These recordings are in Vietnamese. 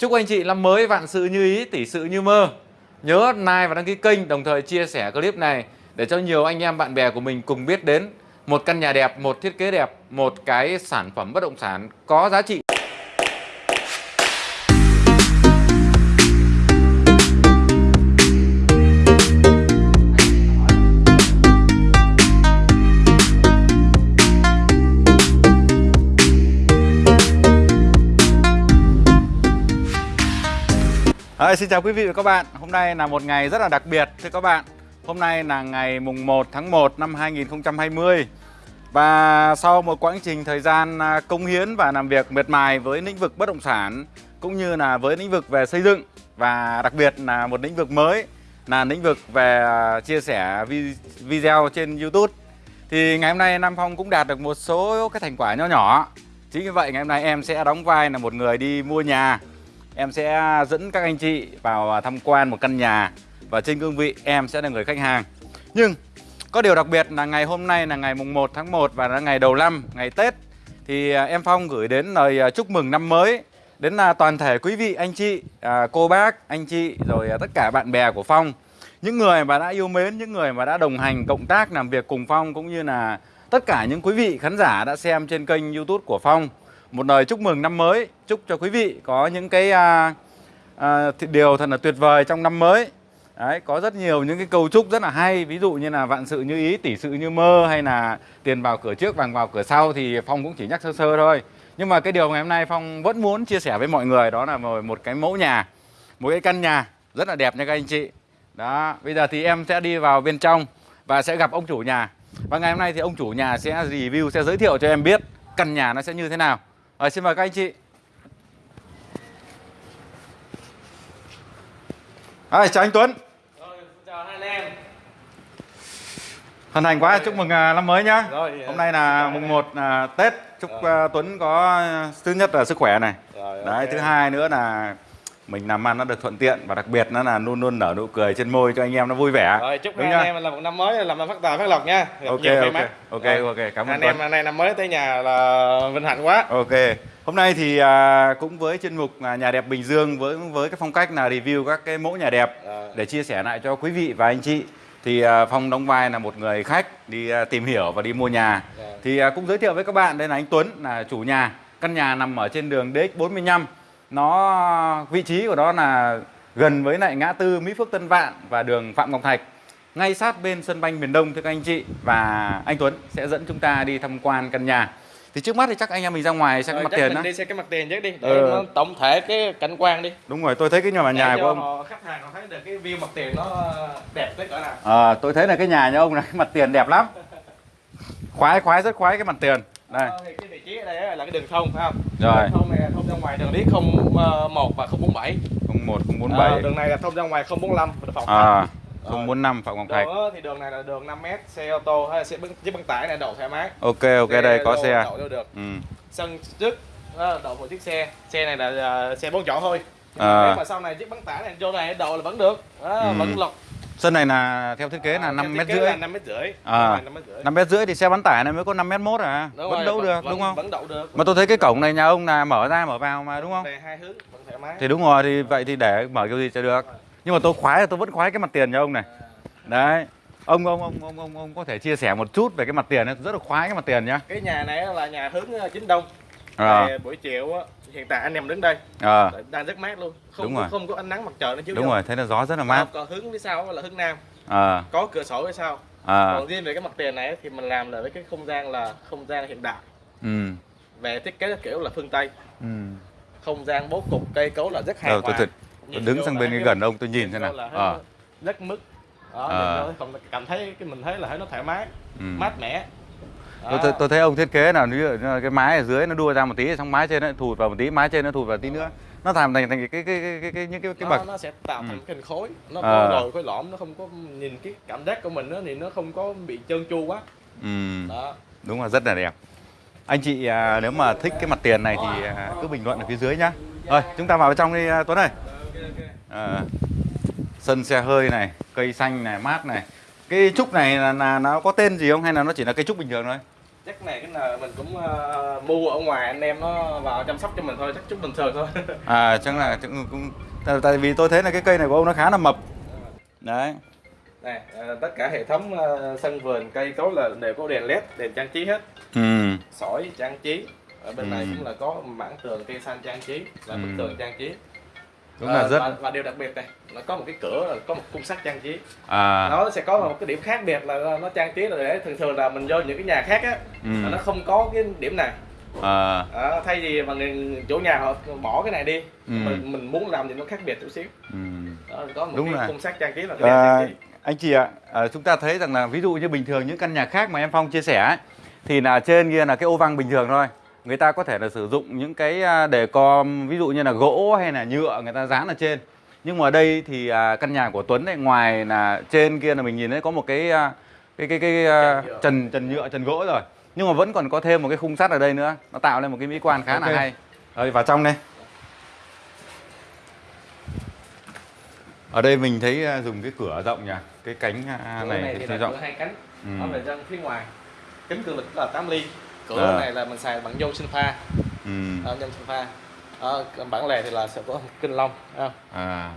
Chúc anh chị năm mới vạn sự như ý, tỷ sự như mơ. Nhớ like và đăng ký kênh, đồng thời chia sẻ clip này để cho nhiều anh em bạn bè của mình cùng biết đến một căn nhà đẹp, một thiết kế đẹp, một cái sản phẩm bất động sản có giá trị. À, xin chào quý vị và các bạn. Hôm nay là một ngày rất là đặc biệt thưa các bạn. Hôm nay là ngày mùng 1 tháng 1 năm 2020 Và sau một quãng trình thời gian à, công hiến và làm việc miệt mài với lĩnh vực bất động sản Cũng như là với lĩnh vực về xây dựng Và đặc biệt là một lĩnh vực mới Là lĩnh vực về à, chia sẻ video trên Youtube Thì ngày hôm nay Nam Phong cũng đạt được một số cái thành quả nho nhỏ. Chính vì vậy ngày hôm nay em sẽ đóng vai là một người đi mua nhà. Em sẽ dẫn các anh chị vào à, tham quan một căn nhà Và trên cương vị em sẽ là người khách hàng. Nhưng có điều đặc biệt là ngày hôm nay là ngày mùng 1 tháng 1 và là ngày đầu năm, ngày Tết Thì à, em Phong gửi đến lời à, chúc mừng năm mới Đến là toàn thể quý vị, anh chị, cô bác, anh chị Rồi tất cả bạn bè của Phong. Những người mà đã yêu mến, những người mà đã đồng hành, cộng tác, làm việc cùng Phong Cũng như là tất cả những quý vị khán giả đã xem trên kênh youtube của Phong một lời chúc mừng năm mới chúc cho quý vị có những cái à, à, điều thật là tuyệt vời trong năm mới. Đấy, có rất nhiều những cái câu chúc rất là hay ví dụ như là vạn sự như ý tỷ sự như mơ hay là tiền vào cửa trước vàng vào cửa sau thì phong cũng chỉ nhắc sơ sơ thôi. Nhưng mà cái điều ngày hôm nay phong vẫn muốn chia sẻ với mọi người đó là một cái mẫu nhà một cái căn nhà rất là đẹp nha các anh chị. Đó bây giờ thì em sẽ đi vào bên trong và sẽ gặp ông chủ nhà. Và ngày hôm nay thì ông chủ nhà sẽ review sẽ giới thiệu cho em biết căn nhà nó sẽ như thế nào rồi xin mời các anh chị. À, chào anh Tuấn. Rồi, chào hai anh em. Hân hạnh quá, chúc mừng à, năm mới nhá. Rồi, Hôm nay là mùng 1 à, Tết. Chúc à, Tuấn có thứ nhất là sức khỏe này. Rồi, Đấy, ok. thứ hai nữa là mình làm ăn nó được thuận tiện và đặc biệt nó là luôn luôn nở nụ cười trên môi cho anh em nó vui vẻ. Rồi, chúc Đúng anh em là một năm mới làm ăn phát tài phát lộc nha Gặp Ok ok mắn. ok Rồi. ok cảm ơn Anh em nay năm mới tới nhà là vinh hạnh quá Ok. Hôm nay thì à, cũng với chuyên mục à, nhà đẹp Bình Dương với với cái phong cách là review các cái mẫu nhà đẹp Rồi. để chia sẻ lại cho quý vị và anh chị. Thì à, Phong đóng vai là một người khách đi à, tìm hiểu và đi mua nhà. Rồi. Thì à, cũng giới thiệu với các bạn đây là anh Tuấn là chủ nhà. Căn nhà nằm ở trên đường DX45. Nó vị trí của nó là gần với lại ngã tư Mỹ Phước Tân Vạn và đường Phạm Ngọc Thạch ngay sát bên sân banh miền Đông thưa các anh chị và anh Tuấn sẽ dẫn chúng ta đi tham quan căn nhà. Thì trước mắt thì chắc anh em mình ra ngoài xem cái Rồi, mặt tiền đó. đi xem cái mặt tiền trước đi để Ừ. nó tổng thể cái cảnh quan đi Đúng rồi, tôi thấy cái nhà nhà để của ông. họ, khách hàng họ thấy được cái view mặt tiền nó đẹp tới cỡ nào Ờ, tôi thấy là cái nhà nhà ông này cái mặt tiền đẹp lắm. Khoái khoái rất khoái cái mặt tiền. Đây. Ờ, thì cái vị trí ở đây là cái đường thông phải không Rồi. Đường thông này ngoài đường lý 01 và 047 01 047. Ờ, đường này là thông ra ngoài 045 và phòng À, Rồi. 045 Phạm Ngọc Thạch. Đường thì đường này là đường 5m xe ô tô hay là xe băng chiếc băng tải này đậu thoải mái Ok ok đây có xe. đậu đâu được Ừ. sân trước đó, đậu một chiếc xe xe này là à, xe bốn chỗ thôi Nhưng À. mà nếu mà sau này chiếc băng tải này vô này đậu là vẫn được đó, Ừ. vẫn lọc Sân này là theo thiết kế là 5 mét rưỡi. năm mét rưỡi À. năm mét rưỡi 5 mét rưỡi thì xe bán tải này mới có 5 mét mốt à. Đúng Vẫn rồi, đậu được vẫn, đúng không? vẫn đậu được Mà tôi thấy cái cổng này nhà ông là mở ra mở vào mà đúng không? về hai hướng vẫn thoải mái Thì đúng rồi thì vậy thì để mở kiểu gì cho được. Nhưng mà tôi khoái là tôi vẫn khoái cái mặt tiền cho ông này. Đấy. Ông ông ông ông ông, ông có thể chia sẻ một chút về cái mặt tiền ấy, tôi rất là khoái cái mặt tiền nhá. cái nhà này là nhà hướng ờ, chính đông À. Thì buổi chiều á, hiện tại anh em đứng đây Ờ. đang rất mát luôn không Đúng rồi. không có ánh nắng mặt trời nó chiếu Đúng vô. rồi, thấy là gió rất là mát. còn hướng phía sau là hướng nam Ờ. có cửa sổ phía sau Ờ. còn riêng về cái mặt tiền này thì mình làm là với cái không gian là không gian hiện đại Ừ. về thiết kế kiểu là phương tây Ừ. không gian bố cục cây cấu là rất hài Ờ, hòa Tôi đứng sang bên cái gần ông tôi nhìn thế nào. Ờ. nó rất mức đó Ờ. vô còn cảm thấy cái mình thấy là thấy nó thoải mái Ừ. mát mẻ Tôi, tôi, tôi thấy ông thiết kế là cái mái ở dưới nó đua ra một tí xong mái trên nó thụt vào một tí mái trên nó thụt vào tí nữa. Nó làm thành thành cái cái cái cái, cái những cái cái nó, bậc. nó sẽ tạo thành Ừ. cái hình khối. Nó có đồi khối lõm nó không có nhìn cái cảm giác của mình đó, thì nó không có bị trơn tru quá. Ừ, đó. Đúng là rất là đẹp. Anh chị à, nếu mà thích cái mặt tiền này thì à, cứ bình luận ở phía dưới nhá. Rồi chúng ta vào bên trong đi à, Tuấn ơi. À, sân xe hơi này cây xanh này mát này. Cái trúc này là, là nó có tên gì không? Hay là nó chỉ là cây trúc bình thường thôi chắc này cái là mình cũng ờ, mua ở ngoài anh em nó vào chăm sóc cho mình thôi chắc chút bình thường thôi À chắc là chắc cũng tại- tại vì tôi thấy là cái cây này của ông nó khá là mập. Đấy. này ờ, tất cả hệ thống ờ, sân vườn cây cối là đều có đèn led đèn trang trí hết Ừ. sỏi trang trí ở bên này Ừ. cũng là có mảng tường cây xanh trang trí và bức Ừ. tường trang trí Đúng Ờ, là rất và, và điều đặc biệt này nó có một cái cửa là có một khung sắt trang trí à nó sẽ có một cái điểm khác biệt là nó trang trí là để thường thường là mình vô những cái nhà khác á Ừ. là nó không có cái điểm này à Đó, thay vì mà người chủ nhà họ bỏ cái này đi Ừ. mình mình muốn làm gì nó khác biệt chút xíu ừ. đó, có một Đúng cái khung sắt trang trí là cái đèn À, trang trí anh chị ạ, à, chúng ta thấy rằng là ví dụ như bình thường những căn nhà khác mà em Phong chia sẻ ấy, thì là trên kia là cái ô văng bình thường thôi. Người ta có thể là sử dụng những cái à, đề com ví dụ như là gỗ hay là nhựa người ta dán ở trên. Nhưng mà ở đây thì à, căn nhà của Tuấn này ngoài là trên kia là mình nhìn thấy có một cái à, cái cái cái à, Trần nhựa. trần trần nhựa trần gỗ rồi. Nhưng mà vẫn còn có thêm một cái khung sắt ở đây nữa. Nó tạo lên một cái mỹ quan khá Ok. là hay. Rồi vào trong đây. Ở đây mình thấy à, dùng cái cửa rộng nhỉ, cái cánh à, này, này thì thì rộng. cửa hai cánh Ừ. nó về dân phía ngoài kính cường lực là 8 ly cửa À. này là mình xài bằng nhôm sinh pha Ừ. đó, nhôm sinh pha còn bản lề thì là sẽ có kinh long không À,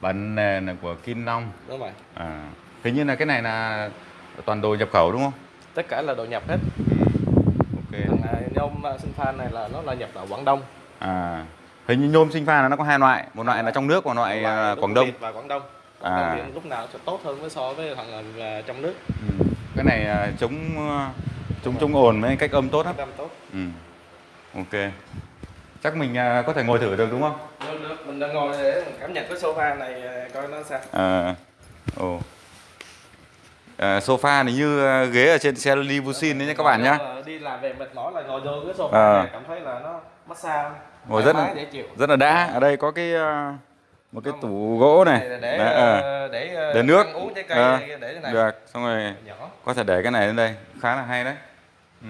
bản nền là của Kim Long. đúng rồi À, hình như là cái này là toàn đồ nhập khẩu đúng không? tất cả là đồ nhập hết Ok. thằng này, nhôm à, sinh pha này là nó là nhập ở Quảng Đông À, hình như nhôm sinh pha là nó có hai loại, một loại là trong nước, một loại à, Đúng Quảng Đông. Và Quảng Đông Quảng À. Đông thì lúc nào sẽ tốt hơn với so với thằng à, trong nước Ừ. Cái này à, chống chống chống ồn với cách âm tốt lắm. Tốt Ừ. Ok. Chắc mình à, có thể ngồi thử được đúng không? được được mình đang ngồi để cảm nhận cái sofa này à, coi nó sao À, ồ. À, sofa này như à, ghế ở trên xe limousine đấy nhé các bạn là đi làm về mệt mỏi là ngồi vô cái sofa À. này cảm thấy là nó massage Ngồi rất là rất là đã. Ở đây có cái à, một cái tủ gỗ này. Là để Đấy, à. để để nước uống trái cây À, này, để này được xong rồi nhỏ có thể để cái này lên đây khá là hay đấy ừ.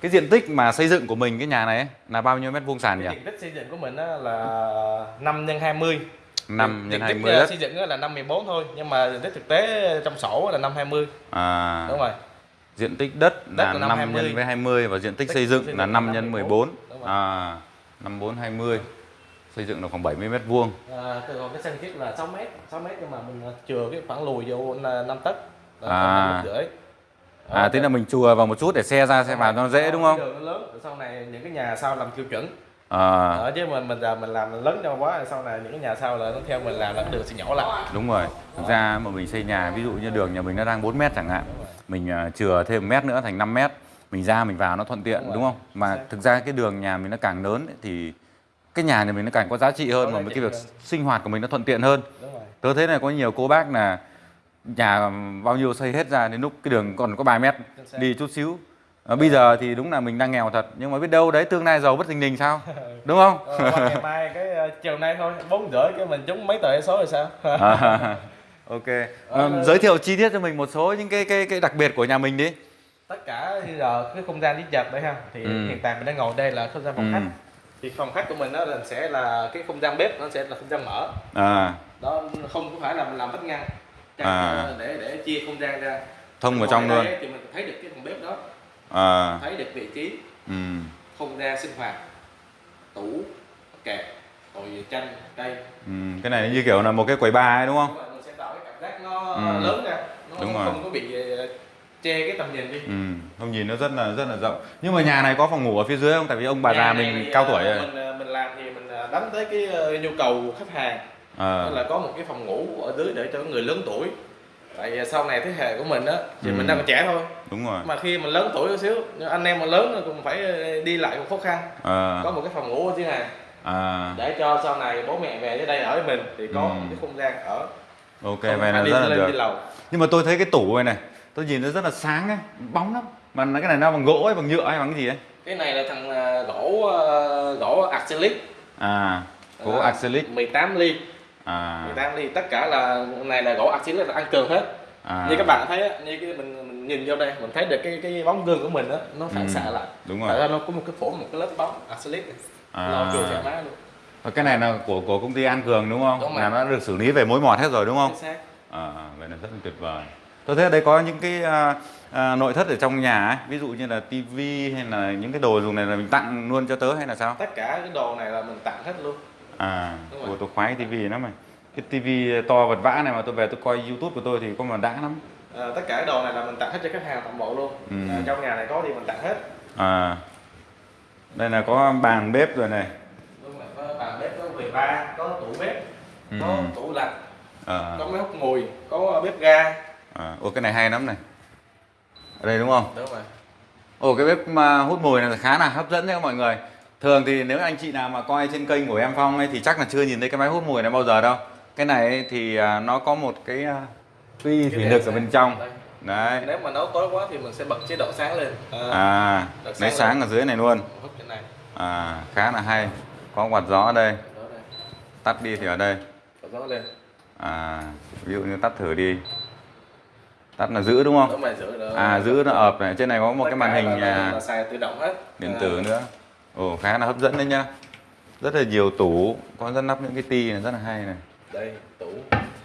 cái diện tích mà xây dựng của mình cái nhà này ấy, là bao nhiêu mét vuông sàn nhỉ? Diện tích xây dựng của mình là 5 x 20 5 diện nhân tích 20 ờ, đất. xây dựng là 5 14 thôi nhưng mà diện tích thực tế trong sổ là 5 20 à, đúng rồi. Diện tích đất Đất là là 5 năm nhân 20. với 20 và diện tích Tích xây xây dựng dựng là là 5 năm nhân 14. 14 Đúng rồi. à 54 20 xây dựng là khoảng 70 mét vuông. À, từ còn cái sân thiết là 6 mét 6 mét nhưng mà mình ờ, chừa cái khoảng lùi vô là 5 tấc. À. năm mét rưỡi à thế là mình chùa vào một chút để xe ra xe vào cho nó dễ đúng không? đường nó lớn sau này những cái nhà sau làm tiêu chuẩn. À, Ờ, chứ mình mình giờ mình làm lớn cho quá sau này những cái nhà sau là nó theo mình làm là đường sẽ nhỏ lại. Đúng rồi. Thực ra mà mình xây nhà ví dụ như đường nhà mình nó đang 4 mét chẳng hạn mình chừa thêm mét nữa thành 5 mét mình ra mình vào nó thuận tiện Đúng đúng không? Mà thực ra cái đường nhà mình nó càng lớn ấy, thì cái nhà nhà mình nó càng có giá trị hơn mà cái việc sinh hoạt của mình nó thuận tiện hơn. Đúng rồi. Tớ thấy là có nhiều cô bác là nhà bao nhiêu xây hết ra đến lúc cái đường còn có 3 mét đi chút xíu. À, bây giờ thì đúng là mình đang nghèo thật nhưng mà biết đâu đấy tương lai giàu bất thình lình sao? Đúng không? Qua ngày mai cái ờ, chiều nay thôi bốn rưỡi cái mình trúng mấy tờ số rồi sao? À, ok. À, giới thiệu chi tiết cho mình một số những cái cái cái đặc biệt của nhà mình đi. Tất cả bây giờ cái không gian đi chợt đấy ha thì Ừ. hiện tại mình đang ngồi đây là không gian phòng Ừ. khách. Thì phòng khách của mình đó là sẽ là cái không gian bếp nó sẽ là không gian mở. À. Đó không có phải là mình làm vách ngăn À. là để để chia không gian ra thông vào trong luôn thì mình thấy được cái phòng bếp đó à thấy được vị trí ừ. không gian sinh hoạt tủ kẹp rồi chanh cây Ừ. cái này như kiểu là một cái quầy bar ấy đúng không Đúng rồi, mình sẽ tạo cái cảm giác nó Ừ. lớn ra nó Đúng rồi. không có bị ờ, che cái tầm nhìn đi ừ. không nhìn nó rất là rất là rộng nhưng mà nhà này có phòng ngủ ở phía dưới không tại vì ông bà Nhà già mình thì, cao ờ, tuổi rồi mình ờ, mình làm thì mình ờ, đánh tới cái ờ, nhu cầu khách hàng à. Là có một cái phòng ngủ ở dưới để cho người lớn tuổi. Tại vì sau này thế hệ của mình á thì Ừ. mình đang còn trẻ thôi. Đúng rồi. Mà khi mình lớn tuổi một xíu anh em mà lớn rồi cũng phải đi lại cũng khó khăn. À. có một cái phòng ngủ ở dưới này. À. để cho sau này bố mẹ về tới đây ở với mình thì có Ừ. một cái không gian ở. Ok không vậy là rất là được. đi lầu. Nhưng mà tôi thấy cái tủ này này tôi nhìn nó rất là sáng ấy bóng lắm. Mà cái này nó bằng gỗ hay bằng nhựa hay bằng cái gì ấy? Cái này là thằng ờ, gỗ ờ, gỗ acrylic. À gỗ acrylic. 18 ly à. 18 ly tất cả là này là gỗ acrylic là ăn cường hết. À. Như các bạn thấy như cái mình, mình nhìn vô đây mình thấy được cái cái bóng gương của mình á nó phản Ừ. xạ lại. đúng tại rồi ra nó có một cái phổ một cái lớp bóng này. À. lo cường thoải mái luôn. Và cái này là của của công ty An Cường đúng không? Đúng là nó được xử lý về mối mọt hết rồi đúng không? Chính xác. À vậy là rất là tuyệt vời. Tôi thấy ở đây có những cái à, à, nội thất ở trong nhà ấy ví dụ như là tivi hay là những cái đồ dùng này là mình tặng luôn cho tớ hay là sao? Tất cả cái đồ này là mình tặng hết luôn à Đúng rồi. ủa, tôi khoái tivi lắm mày cái tivi to vật vã này mà tôi về tôi coi youtube của tôi thì có mà đã lắm. À, tất cả đồ này là mình tặng hết cho khách hàng toàn bộ luôn. Ừ. à, trong nhà này có thì mình tặng hết. À đây là có bàn bếp rồi này. Có bàn bếp có quầy bar có tủ bếp Ừ. có tủ lạnh à, có máy hút mùi có bếp ga. À. ủa cái này hay lắm này. Ở đây đúng không? Đúng rồi. Ồ cái bếp mà hút mùi này khá là hấp dẫn đấy mọi người Thường thì nếu anh chị nào mà coi trên kênh của em Phong ấy thì chắc là chưa nhìn thấy cái máy hút mùi này bao giờ đâu. Cái này ấy thì à, nó có một cái Cái thủy lực ở sáng. bên trong. Đây. Đấy. Nếu mà nấu tối quá thì mình sẽ bật chế độ sáng lên. À, À Được lấy sáng sáng ở dưới này luôn. Này. À khá là hay. Có quạt gió ở đây. Tắt đi thì ở đây. Bật gió lên. À ví dụ như tắt thử đi. Tắt là giữ đúng không? giữ À giữ nó ợp này. Trên này có một Tất cái màn hình là, là, là xài tự động hết. điện À, tử nữa Ồ khá là hấp dẫn đấy nhá. Rất là nhiều tủ Có rất lắp những cái ti này rất là hay này. Đây tủ.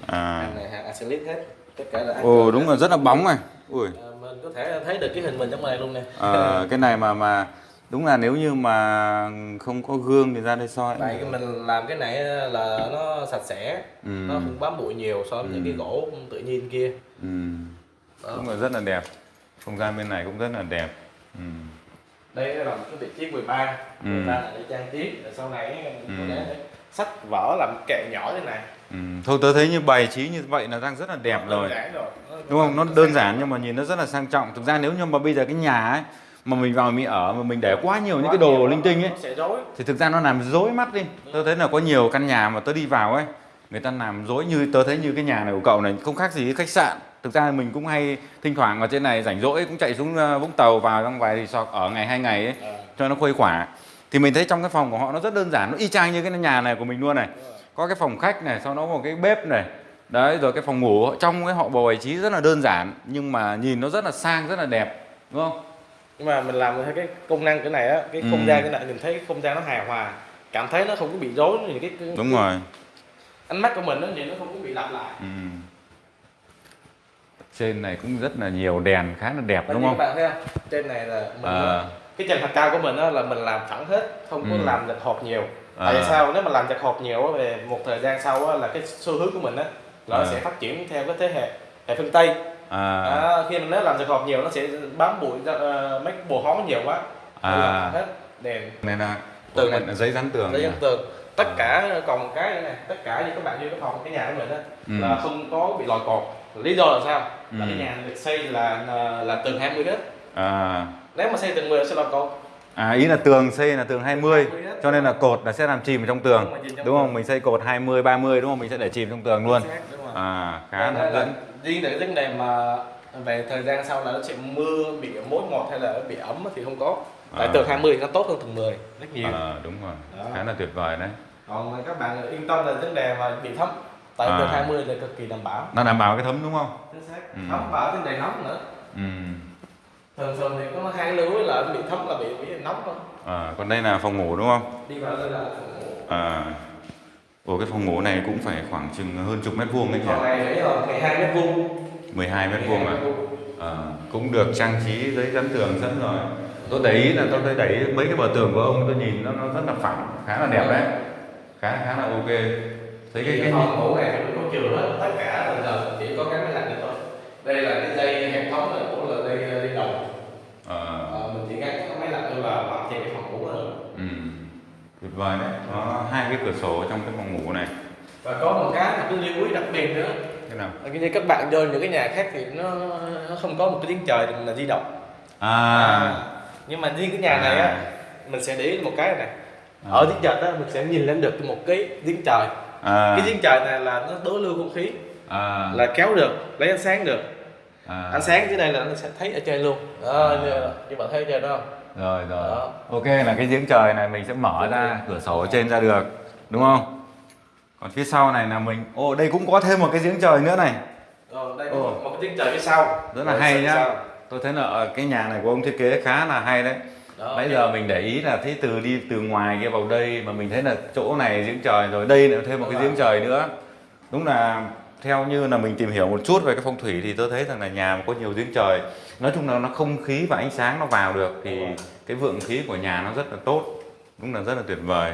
À. Hàng này hàng acrylic hết. Tất cả là Ồ đúng là rất là bóng này. Ui. À, mình có thể thấy được cái hình mình trong này luôn nè. Ờ, Cái này mà mà Đúng là nếu như mà không có gương thì ra đây soi. Tại cái mình làm cái này là nó sạch sẽ Ừ. nó không bám bụi nhiều so với những cái gỗ tự nhiên kia. Ừ. Đó. Đúng là rất là đẹp. Không gian bên này cũng rất là đẹp. Ừ. đây là một cái vị trí 13 Ừ. 13 là để trang trí. Rồi sau này mình có Ừ. thể sách vở làm kệ nhỏ thế này. Ừ. Thôi tớ thấy như bày trí như vậy là đang rất là đẹp Nó rồi. rồi. Đúng không? Nó đơn giản nhưng mà nhìn nó rất là sang trọng. Thực ra nếu như mà bây giờ cái nhà ấy Mà mình vào mình ở mà mình để quá nhiều những cái đồ linh tinh ấy rối. thì thực ra nó làm dối mắt đi. Tớ thấy là có nhiều căn nhà mà tớ đi vào ấy người ta làm dối như tớ thấy như cái nhà này của cậu này không khác gì cái khách sạn thực ra mình cũng hay thỉnh thoảng ở trên này rảnh rỗi cũng chạy xuống ờ, vũng tàu vào trong vài resort ở ngày hai ngày ấy À, cho nó khuây khỏa. Thì mình thấy trong cái phòng của họ nó rất đơn giản nó y chang như cái nhà này của mình luôn này. Có cái phòng khách này sau đó có một cái bếp này. Đấy rồi cái phòng ngủ. Trong cái họ bầu trí rất là đơn giản nhưng mà nhìn nó rất là sang rất là đẹp đúng không? Nhưng mà mình làm theo cái công năng cái này á cái không Ừ. gian cái này mình thấy cái không gian nó hài hòa cảm thấy nó không có bị rối những cái, cái đúng rồi. ánh mắt của mình nó nhìn nó không có bị lặp lại. Ừ. Trên này cũng rất là nhiều đèn khá là đẹp Và đúng không? các bạn thấy không? Trên này là mình À, cái chân mặt cao của mình á là mình làm thẳng hết không có Ừ. làm lệch hộp nhiều. À. tại sao? Nếu mà làm chặt hộp nhiều về một thời gian sau là cái xu hướng của mình á là nó À. sẽ phát triển theo cái thế hệ hệ phương tây. À, à, khi mình nếu làm chặt hộp nhiều nó sẽ bám bụi ờ, mấy bồ hóng nhiều quá. À. Hết đèn. Này là Tường này giấy dán tường giấy dân tường. Tất cả còn một cái này tất cả như các bạn như cái phòng cái nhà của mình á Ừ. là không có bị lòi cột. Lý do là sao là Ừ. cái nhà này được xây là là, là tường 20 hết À, nếu mà xây tường 10 sẽ lòi cột à ý là tường xây là tường 20 20 hết. cho nên là cột là sẽ làm chìm trong tường Đúng trong đúng không? tường. Mình xây cột 20 30 đúng không? Mình sẽ để chìm trong tường luôn. À, khá là hấp là dẫn. riêng cái vấn đề mà về thời gian sau là nó sẽ mưa bị mối ngọt hay là bị ấm thì không có tại À. tường 20 thì nó tốt hơn tường 10 rất nhiều À, đúng rồi. Đó. Khá là tuyệt vời đấy. còn các bạn yên tâm là vấn đề mà bị thấm tại À. tường 20 là cực kỳ đảm bảo Nó đảm bảo cái thấm đúng không? chính xác Ừ. thấm bảo vấn đề nóng nữa Ừ. thường thường thì có hai lưu ý là bị thấm là bị bị nóng thôi À, còn đây là phòng ngủ đúng không? đi vào đây là phòng ngủ À. Ồ cái phòng ngủ này cũng phải khoảng chừng hơn chục mét vuông đấy nhỉ? này đấy là 12 mét vuông 12 mét vuông à? À, cũng được trang trí giấy dán tường sẵn rồi tôi để ý là tôi để ý mấy cái bờ tường của ông tôi nhìn nó nó rất là phẳng khá là đẹp đấy khá khá là ok thấy cái phòng ngủ này thì có chừa hết tất cả là giờ chỉ có cái máy lạnh thôi. Đây là cái dây hệ thống này của là dây dây đồng. Ờ, Ờ, mình chỉ gắn cái máy lạnh thôi là hoàn thiện cái phòng ngủ nữa ừ, tuyệt vời đấy. Có hai cái cửa sổ trong cái phòng ngủ này. Và có một cái một cái lưu ý đặc biệt nữa. Thế nào? Là như các bạn vô những cái nhà khác thì nó nó không có một cái giếng trời là di động. À, nhưng mà riêng cái nhà này á mình sẽ để ý một cái này ở giếng trời đó mình sẽ nhìn lên được một cái giếng trời à, cái giếng trời này là nó đối lưu không khí. À, là kéo được lấy ánh sáng được. À, ánh sáng dưới đây là nó sẽ thấy ở trên luôn. Đó, như, như bạn thấy ở trên đó không? Rồi rồi. Đó. ok là cái giếng trời này mình sẽ mở ra cửa sổ ở trên ra được đúng không? Còn phía sau này là mình ồ đây cũng có thêm một cái giếng trời nữa này. Rồi đây Ồ. một, cái giếng trời phía sau. Rất là Rồi hay nhá. tôi thấy là ở cái nhà này của ông thiết kế khá là hay đấy Đó, Nãy cái- giờ mình để ý là thấy từ đi từ ngoài kia vào đây mà mình thấy là chỗ này giếng trời rồi đây lại thêm một cái giếng trời nữa. Đúng là theo như là mình tìm hiểu một chút về cái phong thủy thì tôi thấy rằng là nhà mà có nhiều giếng trời nói chung là nó không khí và ánh sáng nó vào được thì cái vượng khí của nhà nó rất là tốt đúng là rất là tuyệt vời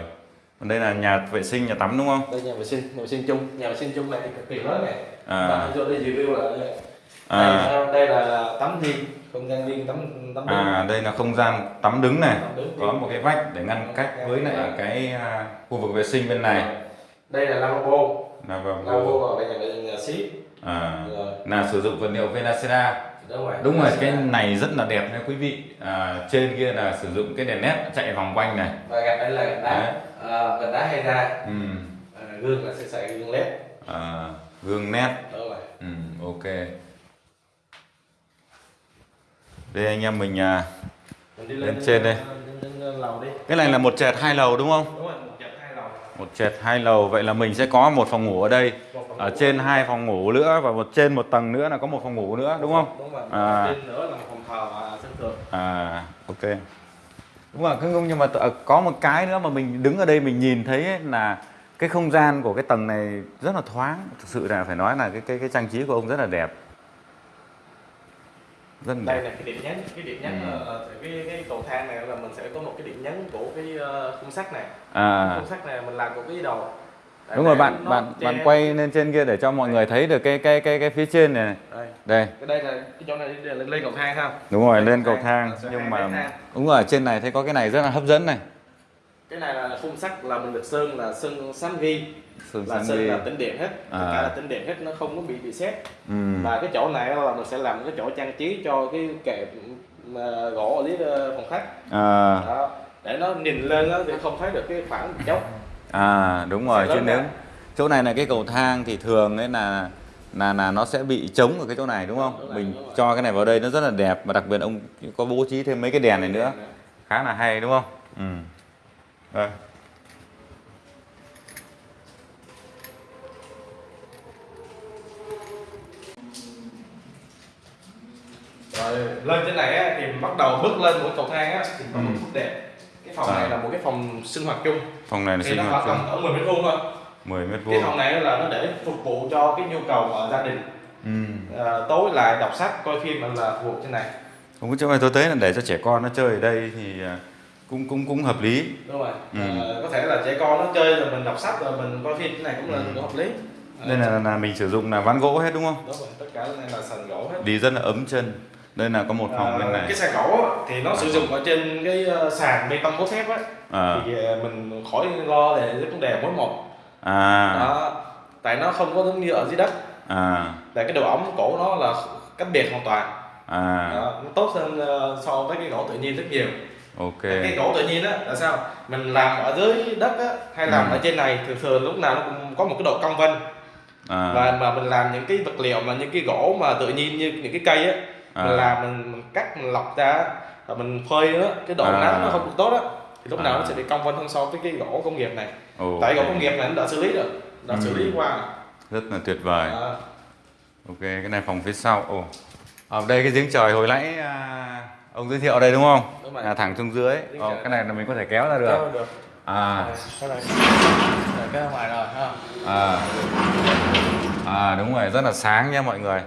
còn đây là nhà vệ sinh nhà tắm đúng không đây nhà vệ sinh nhà vệ sinh chung nhà vệ sinh chung này thì cực kỳ lớn này À. vô đây review là đây. À. đây, đây là tắm riêng không gian riêng tắm tắm riêng. à đây là không gian tắm đứng này. Tắm đứng. có một cái vách để ngăn cách với lại cái à, khu vực vệ sinh bên này. Đây là lavabo. Là lavabo ở bên nhà vệ sinh nhà xí à, rồi. là sử dụng vật liệu Venacera đúng rồi. Đúng rồi cái này rất là đẹp nha quý vị. À, trên kia là sử dụng cái đèn led chạy vòng quanh này. Và gạch đây là gạch đá. À, gạch đá hay ra. Ừ. à, gương là sẽ xài gương led. À, gương nét. Đúng rồi. Ừ, ok đây anh em mình à, đi Lên trên đây. lên, lên, lên lầu đi. Cái này là một trệt hai lầu đúng không? Đúng rồi một chặt hai lầu. Một trệt hai lầu. Vậy là mình sẽ có một phòng ngủ ở đây. Phòng ở ngủ. trên hai phòng ngủ nữa và một trên một tầng nữa là có một phòng ngủ nữa đúng không? Đúng rồi À. trên nữa là một phòng thờ và sân thượng. À ok. Đúng rồi cứ nhưng mà có một cái nữa mà mình đứng ở đây mình nhìn thấy ấy là cái không gian của cái tầng này rất là thoáng. Thực sự là phải nói là cái cái cái trang trí của ông rất là đẹp rất là đây là cái điểm nhấn cái điểm nhấn Ừ. là cái cái cầu thang này là mình sẽ có một cái điểm nhấn của cái uh, khung sắt này. À. Khung sắt này mình làm của cái đầu. Để đúng rồi bạn bạn che- bạn quay lên trên kia để cho mọi người thấy được cái cái cái cái phía trên này đây. Đây. Cái đây là cái chỗ này là lên, lên cầu thang không đúng rồi Lên lên cầu thang, thang nhưng mà thang. đúng rồi trên này thấy có cái này rất là hấp dẫn này. Cái này là khung sắt là mình được sơn là sơn sán vi sườn là sơn là tính điện hết tất À. cả là tính điện hết nó không có bị bị xét ừ. và cái chỗ này là mình sẽ làm cái chỗ trang trí cho cái kệ gỗ ở dưới ờ, phòng khách à, đó để nó nhìn lên đó thì không thấy được cái khoảng dốc à đúng rồi chứ nếu ra. chỗ này là cái cầu thang thì thường ấy là là là nó sẽ bị trống ở cái chỗ này đúng không Đúng rồi, mình đúng rồi. cho cái này vào đây nó rất là đẹp và đặc biệt ông có bố trí thêm mấy cái đèn này nữa khá là hay đúng không ừ. Đây. Rồi lên trên này á, thì bắt đầu bước lên một cầu thang á, thì có một Ừ. phút đẹp. Cái phòng À. này là một cái phòng sinh hoạt chung. Phòng này là thì sinh nó hoạt chung. ở 10 mét vuông thôi. 10 mét cái vuông. phòng này là nó để phục vụ cho cái nhu cầu ở gia đình. Ừ. à, tối lại đọc sách coi phim là phục vụ trên này. Không có chỗ này tôi thấy là để cho trẻ con nó chơi ở đây thì à, cũng cũng cũng hợp lý. Đúng rồi. Ừ. Ờ, có thể là trẻ con nó chơi rồi mình đọc sách rồi mình coi phim cái này cũng là Ừ. hợp lý. Đây là, là mình sử dụng là ván gỗ hết đúng không? Đúng rồi tất cả cái này là sàn gỗ hết. Đi rất là ấm chân đây là có một phòng Ờ, bên này. Cái sàn gỗ thì nó sử dụng ở trên cái ờ, sàn bê tông cốt thép á. À, thì ờ, mình khỏi lo về cái vấn đề mỗi một à, đó tại nó không có giống như ở dưới đất. À, tại cái độ ẩm cổ nó là cách biệt hoàn toàn. À, đó, nó tốt hơn ờ, so với cái gỗ tự nhiên rất nhiều. Ok. Cái gỗ tự nhiên á là sao? Mình làm ở dưới đất á hay làm Ừ. ở trên này thường thường lúc nào nó cũng có một cái độ cong vênh à, và mà mình làm những cái vật liệu mà những cái gỗ mà tự nhiên như những cái cây á À. mình làm mình, mình cắt mình lọc ra và mình phơi nó cái độ À. nắng nó không được tốt á thì lúc nào À. nó sẽ bị cong vênh hơn so với cái gỗ công nghiệp này. Ok. tại gỗ công nghiệp này nó đã xử lý rồi đã Ừ. xử lý qua. Rất là tuyệt vời. À, ok cái này phòng phía sau. Ồ. Ở đây cái giếng trời hồi nãy à, ông giới thiệu đây đúng không? Đúng là thẳng xuống dưới. Ồ, cái này là mình có thể kéo ra được. Kéo được. À. Cái ngoài rồi ha à. À đúng rồi rất là sáng nha mọi người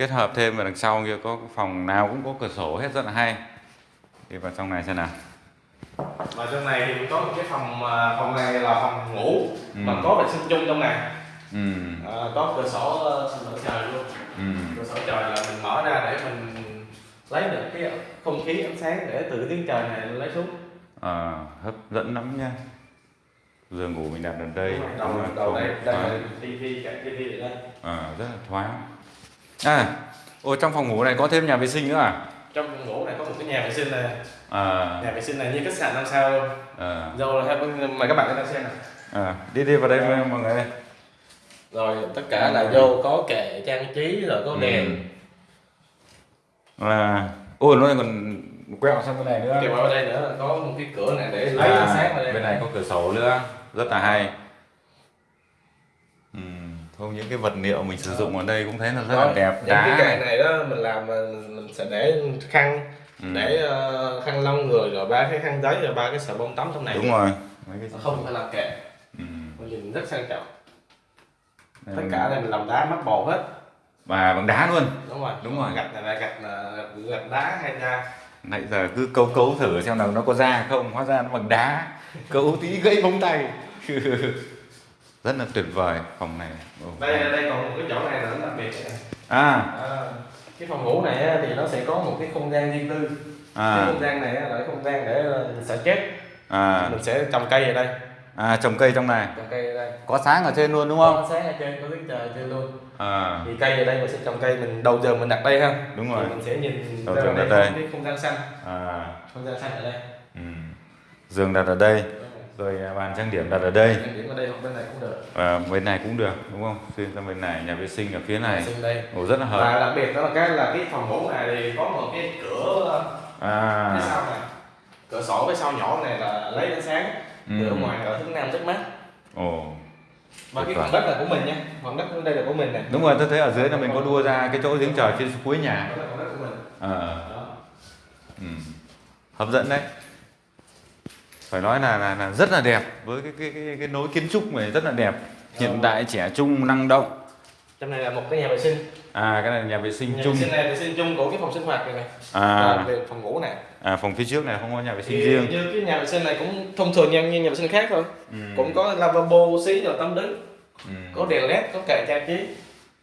kết hợp thêm vào đằng sau kia có phòng nào cũng có cửa sổ hết rất là hay. Đi vào trong này xem nào. Và trong này thì có một cái phòng à, phòng này là phòng ngủ Ừ. mà có vệ sinh chung trong này. Ừ. À, có cửa sổ ờ, mở trời luôn. Ừ. Cửa sổ trời là mình mở ra để mình lấy được cái không khí ánh sáng để từ tiếng trời này lấy xuống. À, hấp dẫn lắm nha. Giường ngủ mình đặt ở đây đầu đúng đầu đây đây à, là tivi tivi đây. À, rất là thoáng à ôi trong phòng ngủ này có thêm nhà vệ sinh nữa à? Trong phòng ngủ này có một cái nhà vệ sinh này. À, nhà vệ sinh này như khách sạn năm sao à, rồi mời các bạn lên xem này à, đi đi vào đây với mọi người rồi tất cả là vô có kệ trang trí rồi có đèn. Ừ. à, ôi nó còn quẹo sang bên này nữa. Kèm ở đây nữa có một cái cửa này để lấy ánh sáng vào đây. À, bên này có cửa sổ nữa. Rất là hay. Không những cái vật liệu mình sử dụng ở đây cũng thấy là rất là đẹp những cái kệ này. đó mình làm mình sẽ để khăn Ừ. để ờ, khăn lông người rồi ba cái khăn giấy rồi ba cái xà bông tắm trong này. Đúng rồi. Mấy cái... không phải làm kệ. Ừ. mình nhìn rất sang trọng. Tất cả này mình làm đá mắt bột hết. Và bằng đá luôn. Đúng rồi. Đúng rồi. gạch này là gạch là gạch, gạch đá hay ra nãy giờ cứ câu cấu thử xem nào nó có ra không. Hóa ra nó bằng đá. Cấu tí gãy móng tay rất là tuyệt vời phòng này. Ồ. đây đây còn một cái chỗ này là đặc biệt. À. À, cái phòng ngủ này thì nó sẽ có một cái không gian riêng tư. Cái à không gian này là cái không gian để ờ, xả chết à. Mình sẽ trồng cây ở đây. À trồng cây trong này. Trồng cây ở đây. Có sáng ở trên luôn đúng không? Có sáng ở trên có tiếng trời trên luôn. À. Thì cây ở đây mình sẽ trồng cây mình đầu giờ mình đặt đây ha. Đúng rồi. Thì mình sẽ nhìn Đầu đây đặt đây. có cái không gian xanh. À. Không gian xanh ở đây. Ừ. giường đặt ở đây rồi à, bàn trang điểm đặt ở đây. Ở đây bên này cũng được. Bên này cũng được đúng không? Xuyên sang bên này nhà vệ sinh ở phía này. Đây. Ồ, rất là hợp. Và đặc biệt đó là cái là cái phòng ngủ này thì có một cái cửa phía à sau này. Cửa sổ phía sau nhỏ này là lấy ánh sáng Ừ. từ ngoài ở hướng nam rất mát. Ồ. Và cái phần đất là của mình nha. Phần đất đây là của mình này đúng rồi tôi thấy ở dưới là mình có đua ra cái chỗ giếng trời trên cuối nhà. Đó là phần đất của mình. À, đó. ừ. hấp dẫn đấy phải nói là, là là rất là đẹp với cái cái cái, cái nối kiến trúc này rất là đẹp. Hiện đại trẻ trung năng động. Trong này là một cái nhà vệ sinh. À cái này là nhà vệ sinh nhà chung. vệ sinh này vệ sinh chung của cái phòng sinh hoạt này này. À. Và về phòng ngủ này. À phòng phía trước này không có nhà vệ sinh thì riêng. như cái nhà vệ sinh này cũng thông thường như, như nhà vệ sinh khác thôi. Ừ. cũng có lavabo xí rồi tắm đứng. Ừ. có đèn led có kệ trang trí.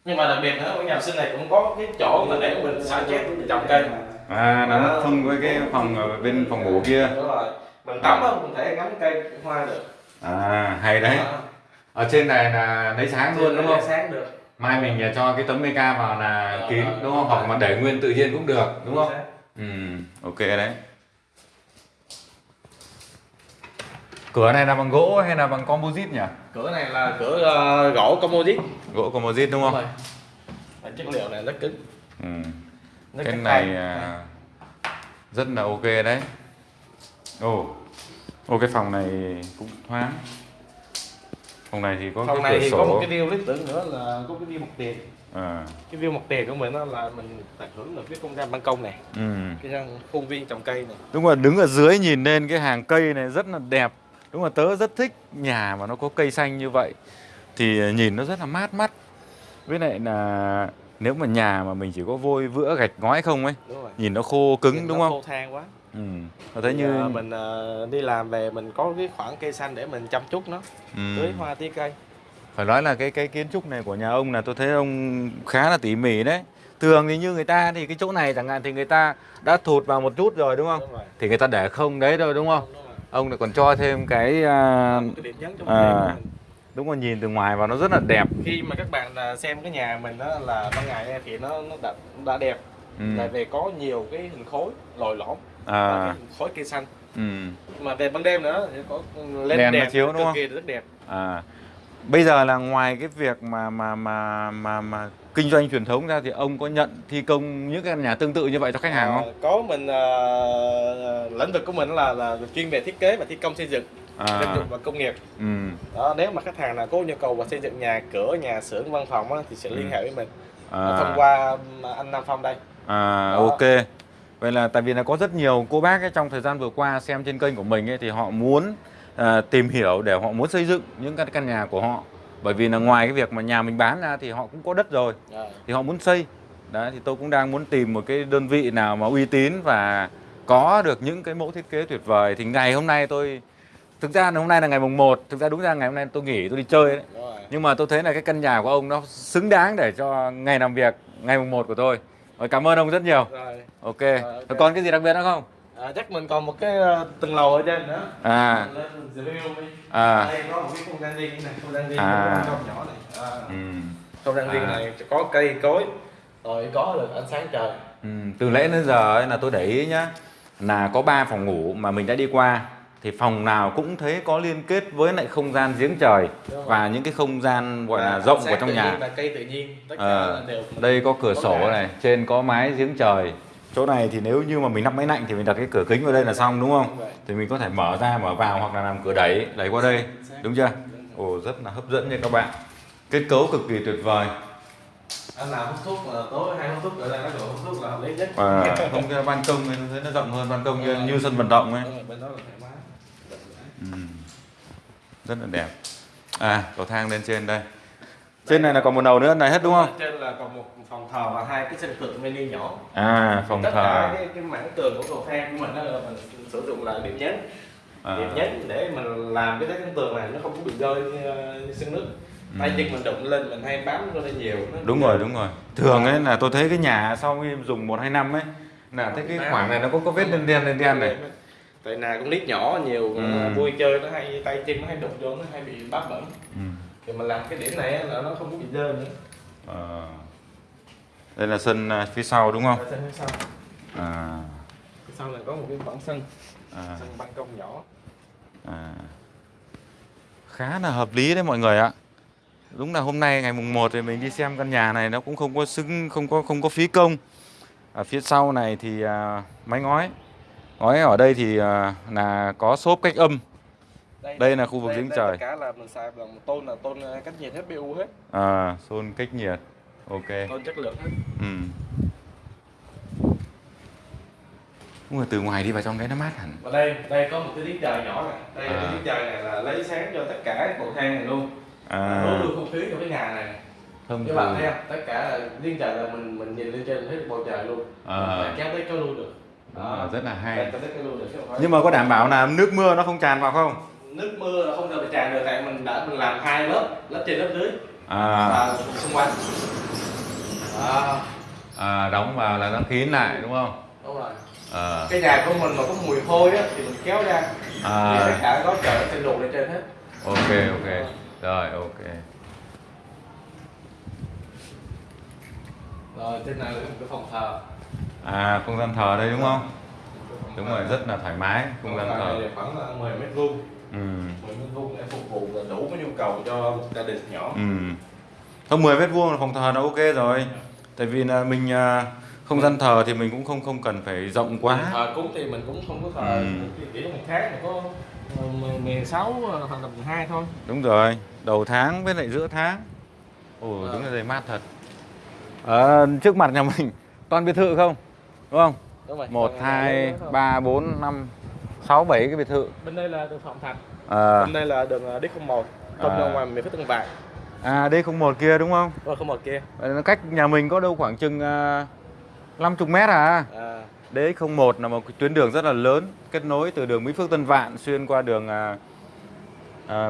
Nhưng mà đặc biệt nữa ở nhà vệ sinh này cũng có cái chỗ mà để mình xả chết trồng cây à nó thông với cái phòng ở bên phòng ngủ kia. Đúng rồi mình tắm á mình thể ngắm cây hoa được. À hay đấy. Đó. ở trên này là lấy sáng luôn đúng không? sáng được. Mai mình cho cái tấm meca vào là Ờ, kín ờ, đúng không? ờ. hoặc mà để nguyên tự nhiên cũng được đúng không? ừ ok đấy. Cửa này là bằng gỗ hay là bằng composite nhỉ? Cửa này là cửa ờ, gỗ composite. Gỗ composite đúng không? Rồi. Và chất liệu này rất cứng ừ. rất cái này à, rất là ok đấy. Ồ ô cái phòng này cũng thoáng. Phòng này thì có phòng cái này cửa thì sổ có một cái view lý tưởng nữa là có cái view mặt tiền. À, cái view mặt tiền của mình đó là mình tận hưởng được cái không gian ban công này. Ừ. cái khuôn viên trồng cây này. Đúng là đứng ở dưới nhìn lên cái hàng cây này rất là đẹp. Đúng là tớ rất thích nhà mà nó có cây xanh như vậy. Thì nhìn nó rất là mát mắt. Với lại là nếu mà nhà mà mình chỉ có vôi vữa gạch ngói không ấy rồi. Nhìn nó khô cứng Nhìn đúng nó không? khô than quá Ừ. Thì, như à, mình à, đi làm về mình có cái khoảng cây xanh để mình chăm chút nó ừ. tưới hoa tưới cây Phải nói là cái cái kiến trúc này của nhà ông là tôi thấy ông khá là tỉ mỉ đấy Thường thì như người ta thì cái chỗ này chẳng hạn thì người ta đã thụt vào một chút rồi đúng không? đúng rồi Thì người ta để không đấy rồi đúng không? đúng rồi. Ông lại còn cho thêm cái à, cái trong à. mình đúng là nhìn từ ngoài vào nó rất là đẹp khi mà các bạn à, xem cái nhà mình đó là ban ngày thì nó nó đã, đã đẹp ừ. là về có nhiều cái hình khối lồi lõm à, khối cây xanh ừ. mà về ban đêm nữa thì có lên Đèn nó đèn chiếu đúng không? rất đẹp à. bây giờ là ngoài cái việc mà mà mà mà mà kinh doanh truyền thống ra thì ông có nhận thi công những cái căn nhà tương tự như vậy cho khách hàng À, không có mình à, lĩnh vực của mình là là chuyên về thiết kế và thi công xây dựng à, dựng và công nghiệp ừ. đó nếu mà khách hàng nào có nhu cầu và xây dựng nhà cửa nhà xưởng văn phòng á, thì sẽ liên Ừ. hệ với mình à, thông qua um, anh Nam Phong đây à, Đó. ok vậy là tại vì là có rất nhiều cô bác ấy, trong thời gian vừa qua xem trên kênh của mình ấy, thì họ muốn à, tìm hiểu để họ muốn xây dựng những cái căn nhà của họ. Bởi vì là ngoài cái việc mà nhà mình bán ra thì họ cũng có đất rồi à, thì họ muốn xây. Đấy thì tôi cũng đang muốn tìm một cái đơn vị nào mà uy tín và có được những cái mẫu thiết kế tuyệt vời. Thì ngày hôm nay tôi thực ra là hôm nay là ngày mùng 1 thực ra đúng ra ngày hôm nay tôi nghỉ tôi đi chơi đấy. Nhưng mà tôi thấy là cái căn nhà của ông nó xứng đáng để cho ngày làm việc ngày mùng 1 của tôi Rồi, cảm ơn ông rất nhiều Rồi. ok. Rồi còn cái gì đặc biệt nữa không À, chắc mình còn một cái uh, tầng lầu ở trên nữa à Mình lên mình review đi à đây có một cái không gian riêng này không gian riêng À. con nhỏ này à. ừ. không gian riêng À. này có cây cối rồi có được ánh sáng trời Ừ, từ lễ đến giờ ấy là tôi để ý nhá là có 3 phòng ngủ mà mình đã đi qua thì phòng nào cũng thấy có liên kết với lại không gian giếng trời và những cái không gian gọi là rộng của trong nhà. và cây tự nhiên tất cả Ờ, là đều đây có cửa có sổ cả. này trên có mái giếng trời. Chỗ này thì nếu như mà mình lắp máy lạnh thì mình đặt cái cửa kính vào đây là xong đúng không? Thì mình có thể mở ra mở vào hoặc là làm cửa đẩy đẩy qua đây đúng chưa? Ồ rất là hấp dẫn nha các bạn. Kết cấu cực kỳ tuyệt vời. Anh nào hút thuốc là tối hay hút thuốc ở đây nó gọi hút thuốc là hợp lý nhất. Và không cái ban công này nó rộng hơn ban công như, như sân vận động ấy Đúng rồi, bên đó là thoải mái Ừ. rất là đẹp à cầu thang lên trên đây Trên này là còn một nầu nữa này hết đúng không? Trên là còn một phòng thờ và hai cái sân thượng mini nhỏ. À, phòng Tất thờ. cả cái, cái mảng tường của cầu thang của mình đó là mình sử dụng là điểm nhấn. À. Điểm nhấn để mình làm cái tấm tường này nó không có bị rơi như, như sân nước. Tay chân mình đụng lên mình hay bám nó lên nhiều. Nó Ừ. Đúng rồi, đúng rồi. Thường ấy là tôi thấy cái nhà sau khi dùng 1 2 năm ấy là thấy cái khoảng này nó có có vết đen đen đen đen này. Tại nào con nít nhỏ nhiều Ừ. vui chơi nó hay tay chân nó hay đụng vô nó hay bị bám bẩn Ừ. thì mình làm cái điểm này là nó không có bị dơ nữa Ờ. Đây là sân à, phía sau đúng không? Sân phía sau À. phía sau này có một cái khoảng sân À. sân ban công nhỏ À. Khá là hợp lý đấy mọi người ạ. Đúng là hôm nay ngày mùng 1 thì mình đi xem căn nhà này nó cũng không có xứng không có không có phí công. Ở phía sau này thì à, mái ngói. Ngói ở đây thì à, là có xốp cách âm. Đây là khu vực giếng trời. tất cả là mình xài bằng tôn là tôn uh, cách nhiệt hết BU hết À, xôn cách nhiệt. Ok. tôn chất lượng hết Ừ. Nhưng mà từ ngoài đi vào trong đấy nó mát hẳn. và đây đây có một cái giếng trời nhỏ này đây À. cái giếng trời này là lấy sáng cho tất cả các cầu thang này luôn À, đổ được không khí cho cái nhà này thông các bạn thấy không tất cả là trời là mình mình nhìn lên trên thấy được bầu trời luôn À. Kéo tới kéo lui được Đúng rồi, rất là hay. Được Nhưng mà có đảm bảo là nước mưa nó không tràn vào không? nước mưa là không bị tràn được tại mình đã mình làm hai lớp lớp trên lớp dưới. À, và xung quanh. Đó. À đóng vào là nó kín lại đúng không? đúng rồi. À, cái nhà của mình mà có mùi hôi á thì mình kéo ra. Thì tất à cả có trời sẽ đổ lên trên hết. Ok ok. Rồi ok. rồi trên này là cái phòng thờ À không gian thờ đây đúng không? Đúng rồi, rất là thoải mái không gian thờ này khoảng là 10 mét vuông Ừ. 10 mét vuông để phục vụ là đủ cái nhu cầu cho một gia đình nhỏ Ừ. Không 10 mét vuông là phòng thờ nó ok rồi. Tại vì là mình à, không gian thờ thì mình cũng không không cần phải rộng quá. thờ cúng thì mình cũng không có thờ Ừ. chỉ một tháng mà có ờ, 16 hoặc là 12 thôi Đúng rồi, đầu tháng với lại giữa tháng. Ồ, Ờ. đúng là giày mát thật. Ở trước mặt nhà mình toàn biệt thự không? Đúng không? đúng rồi 1 Còn 2 này nữa thôi. 3 4 5 6 7 cái biệt thự. bên đây là đường Phạm Thạch À, bên đây là đường ờ, D01 công À. ra ngoài miền phía Tân Vạn à đây không một kia đúng không? và không một kia Ờ, Nó cách nhà mình có đâu khoảng chừng uh, 50 mét à. à, DX01 là một cái tuyến đường rất là lớn kết nối từ đường Mỹ Phước Tân Vạn xuyên qua đường à,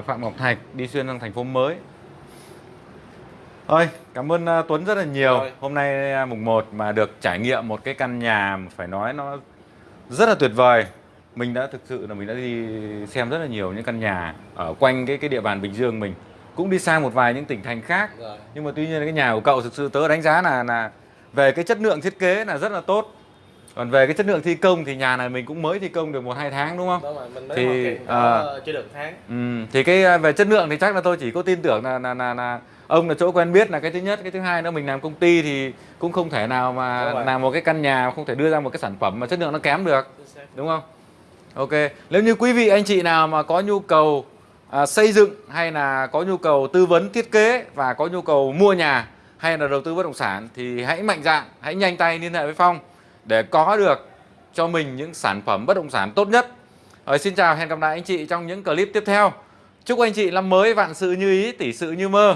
Phạm Ngọc Thạch đi xuyên sang thành phố mới. Thôi, cảm ơn à, Tuấn rất là nhiều. Rồi. Hôm nay à, mùng 1 mà được trải nghiệm một cái căn nhà phải nói nó rất là tuyệt vời. Mình đã thực sự là mình đã đi xem rất là nhiều những căn nhà ở quanh cái cái địa bàn Bình Dương mình. Cũng đi sang một vài những tỉnh thành khác rồi nhưng mà tuy nhiên cái nhà của cậu thực sự tớ đánh giá là là về cái chất lượng thiết kế là rất là tốt còn về cái chất lượng thi công thì nhà này mình cũng mới thi công được một hai tháng đúng không? Đó mà mình mới Thì, à, chưa được tháng. ừ, thì cái à, về chất lượng thì chắc là tôi chỉ có tin tưởng là là là, là ông là chỗ quen biết là cái thứ nhất. Cái thứ hai nữa mình làm công ty thì cũng không thể nào mà Đúng rồi. làm một cái căn nhà không thể đưa ra một cái sản phẩm mà chất lượng nó kém được đúng không? Ok nếu như quý vị anh chị nào mà có nhu cầu à, xây dựng hay là có nhu cầu tư vấn thiết kế và có nhu cầu mua nhà hay là đầu tư bất động sản thì hãy mạnh dạn hãy nhanh tay liên hệ với phong để có được cho mình những sản phẩm bất động sản tốt nhất Rồi, xin chào hẹn gặp lại anh chị trong những clip tiếp theo chúc anh chị năm mới vạn sự như ý tỷ sự như mơ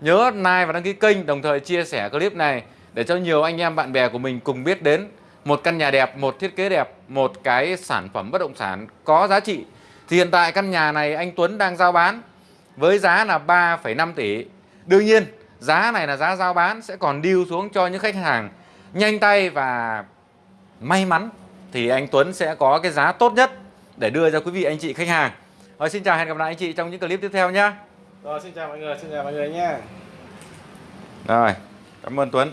nhớ like và đăng ký kênh đồng thời chia sẻ clip này để cho nhiều anh em bạn bè của mình cùng biết đến một căn nhà đẹp, một thiết kế đẹp, một cái sản phẩm bất động sản có giá trị. Thì hiện tại căn nhà này anh Tuấn đang giao bán với giá là 3,5 tỷ. Đương nhiên, giá này là giá giao bán sẽ còn điêu xuống cho những khách hàng nhanh tay và may mắn thì anh Tuấn sẽ có cái giá tốt nhất để đưa cho quý vị anh chị khách hàng. Rồi xin chào hẹn gặp lại anh chị trong những clip tiếp theo nhé. rồi xin chào mọi người xin chào mọi người nha Rồi, cảm ơn Tuấn.